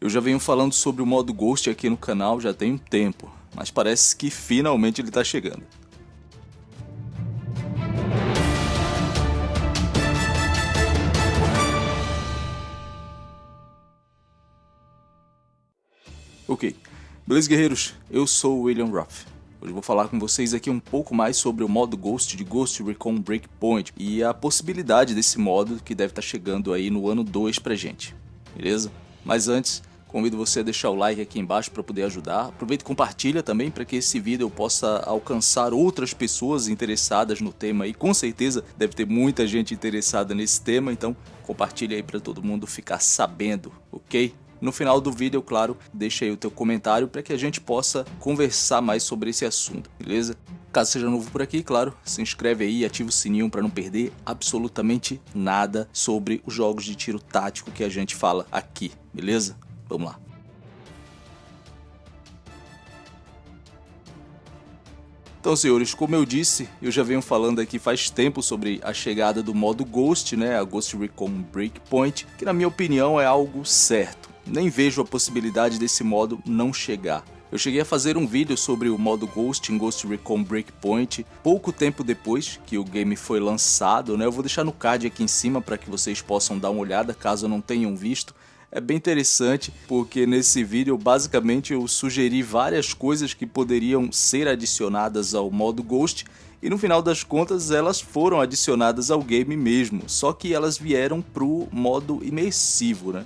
Eu já venho falando sobre o modo Ghost aqui no canal já tem um tempo, mas parece que finalmente ele está chegando. Ok, beleza guerreiros? Eu sou o William Ruff. Hoje vou falar com vocês aqui um pouco mais sobre o modo Ghost de Ghost Recon Breakpoint e a possibilidade desse modo que deve estar tá chegando aí no ano 2 pra gente, beleza? Mas antes, convido você a deixar o like aqui embaixo para poder ajudar. Aproveita e compartilha também para que esse vídeo possa alcançar outras pessoas interessadas no tema e com certeza deve ter muita gente interessada nesse tema, então compartilha aí para todo mundo ficar sabendo, ok? No final do vídeo, claro, deixa aí o teu comentário para que a gente possa conversar mais sobre esse assunto, beleza? Caso seja novo por aqui, claro, se inscreve aí e ativa o sininho para não perder absolutamente nada sobre os jogos de tiro tático que a gente fala aqui, beleza? Vamos lá. Então, senhores, como eu disse, eu já venho falando aqui faz tempo sobre a chegada do modo Ghost, né, a Ghost Recon Breakpoint, que na minha opinião é algo certo nem vejo a possibilidade desse modo não chegar. Eu cheguei a fazer um vídeo sobre o modo Ghost em Ghost Recon Breakpoint pouco tempo depois que o game foi lançado, né? Eu vou deixar no card aqui em cima para que vocês possam dar uma olhada caso não tenham visto. É bem interessante porque nesse vídeo basicamente eu sugeri várias coisas que poderiam ser adicionadas ao modo Ghost e no final das contas elas foram adicionadas ao game mesmo, só que elas vieram pro modo imersivo, né?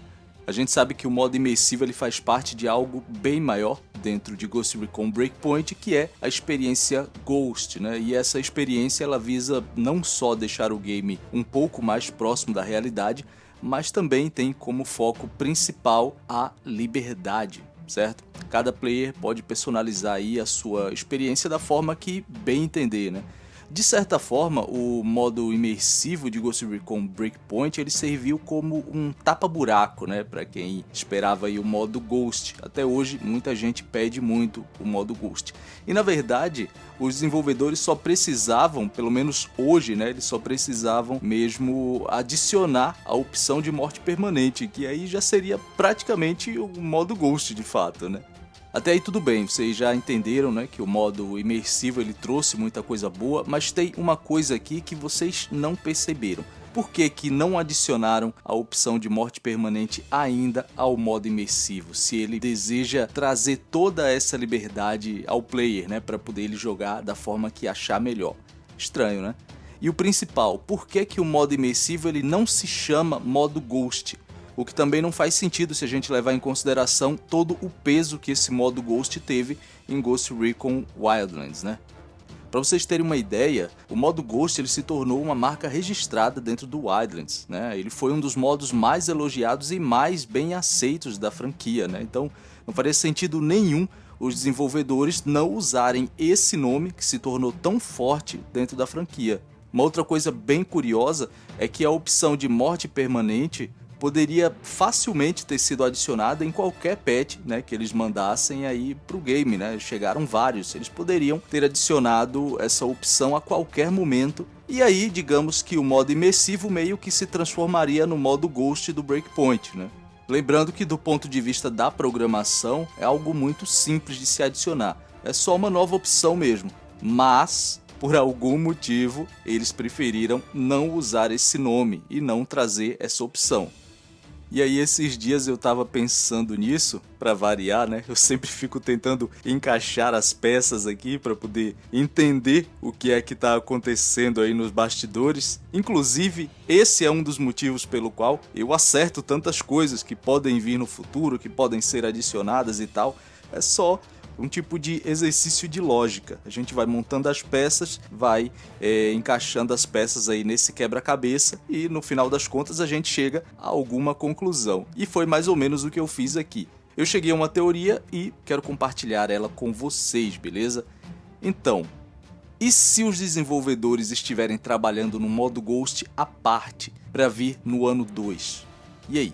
A gente sabe que o modo imersivo ele faz parte de algo bem maior dentro de Ghost Recon Breakpoint, que é a experiência Ghost, né? E essa experiência ela visa não só deixar o game um pouco mais próximo da realidade, mas também tem como foco principal a liberdade, certo? Cada player pode personalizar aí a sua experiência da forma que bem entender, né? De certa forma, o modo imersivo de Ghost Recon Breakpoint ele serviu como um tapa-buraco, né, para quem esperava aí o modo Ghost. Até hoje, muita gente pede muito o modo Ghost. E na verdade, os desenvolvedores só precisavam, pelo menos hoje, né, eles só precisavam mesmo adicionar a opção de morte permanente, que aí já seria praticamente o modo Ghost de fato, né? Até aí tudo bem, vocês já entenderam né, que o modo imersivo ele trouxe muita coisa boa, mas tem uma coisa aqui que vocês não perceberam. Por que, que não adicionaram a opção de morte permanente ainda ao modo imersivo, se ele deseja trazer toda essa liberdade ao player, né, para poder ele jogar da forma que achar melhor? Estranho, né? E o principal, por que, que o modo imersivo ele não se chama modo Ghost? O que também não faz sentido se a gente levar em consideração todo o peso que esse modo Ghost teve em Ghost Recon Wildlands, né? Para vocês terem uma ideia, o modo Ghost ele se tornou uma marca registrada dentro do Wildlands, né? Ele foi um dos modos mais elogiados e mais bem aceitos da franquia, né? Então, não faria sentido nenhum os desenvolvedores não usarem esse nome que se tornou tão forte dentro da franquia. Uma outra coisa bem curiosa é que a opção de morte permanente poderia facilmente ter sido adicionada em qualquer patch né, que eles mandassem aí pro game, né? Chegaram vários, eles poderiam ter adicionado essa opção a qualquer momento e aí, digamos que o modo imersivo meio que se transformaria no modo Ghost do Breakpoint, né? Lembrando que do ponto de vista da programação é algo muito simples de se adicionar, é só uma nova opção mesmo, mas por algum motivo eles preferiram não usar esse nome e não trazer essa opção. E aí esses dias eu tava pensando nisso, para variar, né? Eu sempre fico tentando encaixar as peças aqui para poder entender o que é que tá acontecendo aí nos bastidores. Inclusive, esse é um dos motivos pelo qual eu acerto tantas coisas que podem vir no futuro, que podem ser adicionadas e tal. É só um tipo de exercício de lógica. A gente vai montando as peças, vai é, encaixando as peças aí nesse quebra-cabeça e no final das contas a gente chega a alguma conclusão. E foi mais ou menos o que eu fiz aqui. Eu cheguei a uma teoria e quero compartilhar ela com vocês, beleza? Então, e se os desenvolvedores estiverem trabalhando no modo Ghost à parte para vir no ano 2? E aí?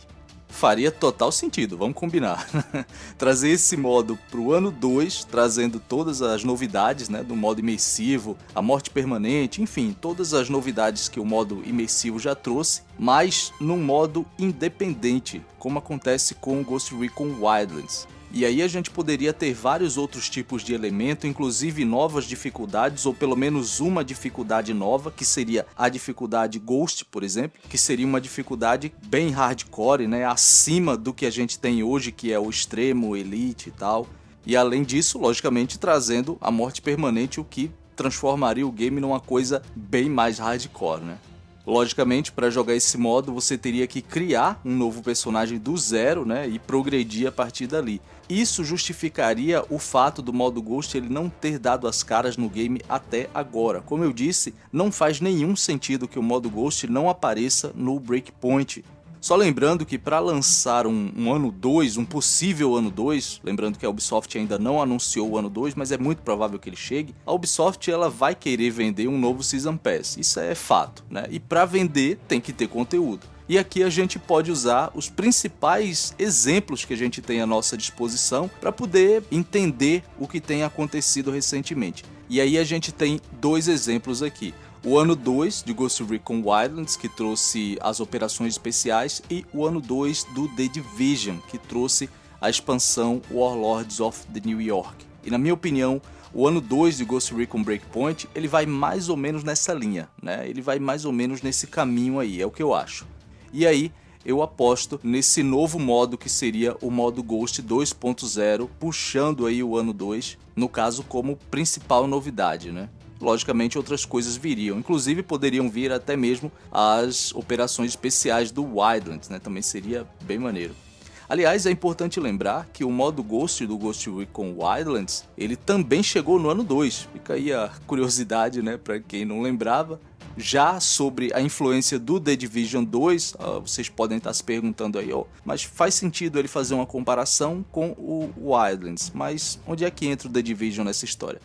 Faria total sentido, vamos combinar. Trazer esse modo para o ano 2, trazendo todas as novidades né, do modo imersivo, a morte permanente, enfim, todas as novidades que o modo imersivo já trouxe, mas num modo independente, como acontece com o Ghost Recon Wildlands. E aí a gente poderia ter vários outros tipos de elemento, inclusive novas dificuldades, ou pelo menos uma dificuldade nova, que seria a dificuldade Ghost, por exemplo, que seria uma dificuldade bem hardcore, né, acima do que a gente tem hoje, que é o extremo, elite e tal. E além disso, logicamente, trazendo a morte permanente, o que transformaria o game numa coisa bem mais hardcore, né? Logicamente, para jogar esse modo, você teria que criar um novo personagem do zero né, e progredir a partir dali. Isso justificaria o fato do modo Ghost ele não ter dado as caras no game até agora. Como eu disse, não faz nenhum sentido que o modo Ghost não apareça no Breakpoint. Só lembrando que para lançar um, um, ano 2, um possível ano 2, lembrando que a Ubisoft ainda não anunciou o ano 2, mas é muito provável que ele chegue, a Ubisoft ela vai querer vender um novo Season Pass, isso é fato, né? E para vender tem que ter conteúdo. E aqui a gente pode usar os principais exemplos que a gente tem à nossa disposição para poder entender o que tem acontecido recentemente. E aí a gente tem dois exemplos aqui o ano 2 de Ghost Recon Wildlands, que trouxe as operações especiais, e o ano 2 do The Division, que trouxe a expansão Warlords of the New York. E na minha opinião, o ano 2 de Ghost Recon Breakpoint, ele vai mais ou menos nessa linha, né? Ele vai mais ou menos nesse caminho aí, é o que eu acho. E aí, eu aposto nesse novo modo que seria o modo Ghost 2.0, puxando aí o ano 2, no caso como principal novidade, né? logicamente outras coisas viriam. Inclusive poderiam vir até mesmo as operações especiais do Wildlands, né? Também seria bem maneiro. Aliás, é importante lembrar que o modo Ghost do Ghost Recon Wildlands, ele também chegou no ano 2. Fica aí a curiosidade, né, para quem não lembrava. Já sobre a influência do The Division 2, uh, ah, vocês podem estar se perguntando aí, ó, mas faz sentido ele fazer uma comparação com o Wildlands, mas onde é que entra o The Division nessa história?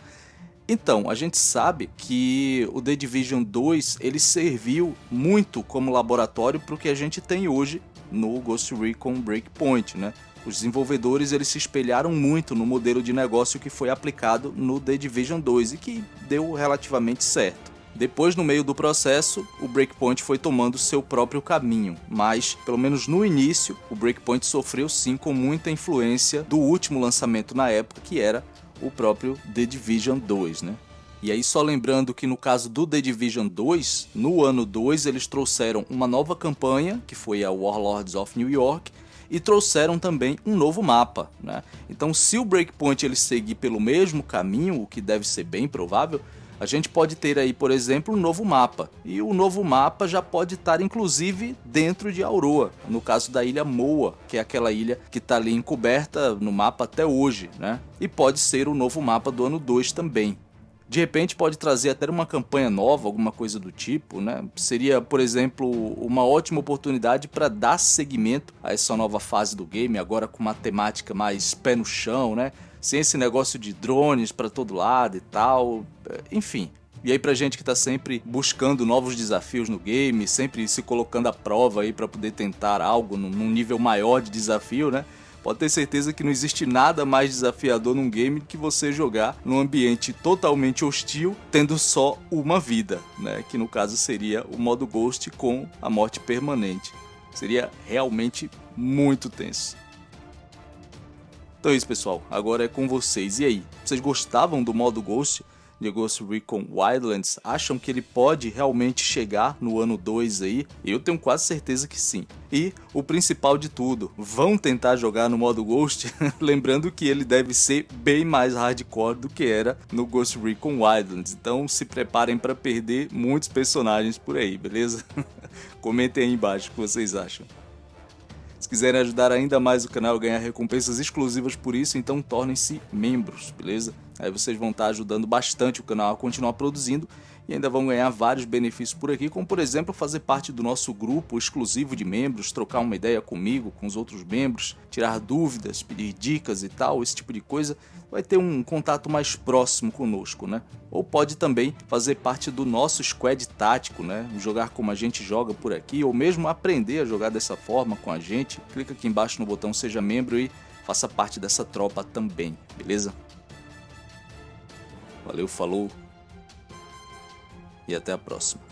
Então, a gente sabe que o The Division 2 ele serviu muito como laboratório para o que a gente tem hoje no Ghost Recon Breakpoint, né? Os desenvolvedores eles se espelharam muito no modelo de negócio que foi aplicado no The Division 2 e que deu relativamente certo. Depois, no meio do processo, o Breakpoint foi tomando seu próprio caminho, mas, pelo menos no início, o Breakpoint sofreu sim com muita influência do último lançamento na época, que era o próprio The Division 2, né? E aí só lembrando que no caso do The Division 2, no ano 2 eles trouxeram uma nova campanha, que foi a Warlords of New York, e trouxeram também um novo mapa, né? Então se o Breakpoint ele seguir pelo mesmo caminho, o que deve ser bem provável, a gente pode ter aí, por exemplo, um novo mapa. E o novo mapa já pode estar inclusive dentro de Auroa, no caso da ilha Moa, que é aquela ilha que está ali encoberta no mapa até hoje, né? E pode ser o novo mapa do ano 2 também. De repente pode trazer até uma campanha nova, alguma coisa do tipo, né? Seria, por exemplo, uma ótima oportunidade para dar seguimento a essa nova fase do game, agora com uma temática mais pé no chão, né? sem esse negócio de drones para todo lado e tal, é, enfim. E aí pra gente que tá sempre buscando novos desafios no game, sempre se colocando à prova aí para poder tentar algo num nível maior de desafio, né? Pode ter certeza que não existe nada mais desafiador num game que você jogar num ambiente totalmente hostil, tendo só uma vida, né? Que no caso seria o modo Ghost com a morte permanente. Seria realmente muito tenso. Então é isso, pessoal. Agora é com vocês. E aí, vocês gostavam do modo Ghost de Ghost Recon Wildlands? Acham que ele pode realmente chegar no ano 2 aí? Eu tenho quase certeza que sim. E o principal de tudo, vão tentar jogar no modo Ghost? Lembrando que ele deve ser bem mais hardcore do que era no Ghost Recon Wildlands. Então se preparem para perder muitos personagens por aí, beleza? Comentem aí embaixo o que vocês acham. Se quiserem ajudar ainda mais o canal a ganhar recompensas exclusivas por isso, então tornem-se membros, beleza? Aí vocês vão estar ajudando bastante o canal a continuar produzindo e ainda vão ganhar vários benefícios por aqui, como por exemplo fazer parte do nosso grupo exclusivo de membros, trocar uma ideia comigo, com os outros membros, tirar dúvidas, pedir dicas e tal, esse tipo de coisa, vai ter um contato mais próximo conosco, né? Ou pode também fazer parte do nosso squad tático, né? Jogar como a gente joga por aqui, ou mesmo aprender a jogar dessa forma com a gente. Clica aqui embaixo no botão seja membro e faça parte dessa tropa também, beleza? Valeu, falou e até a próxima.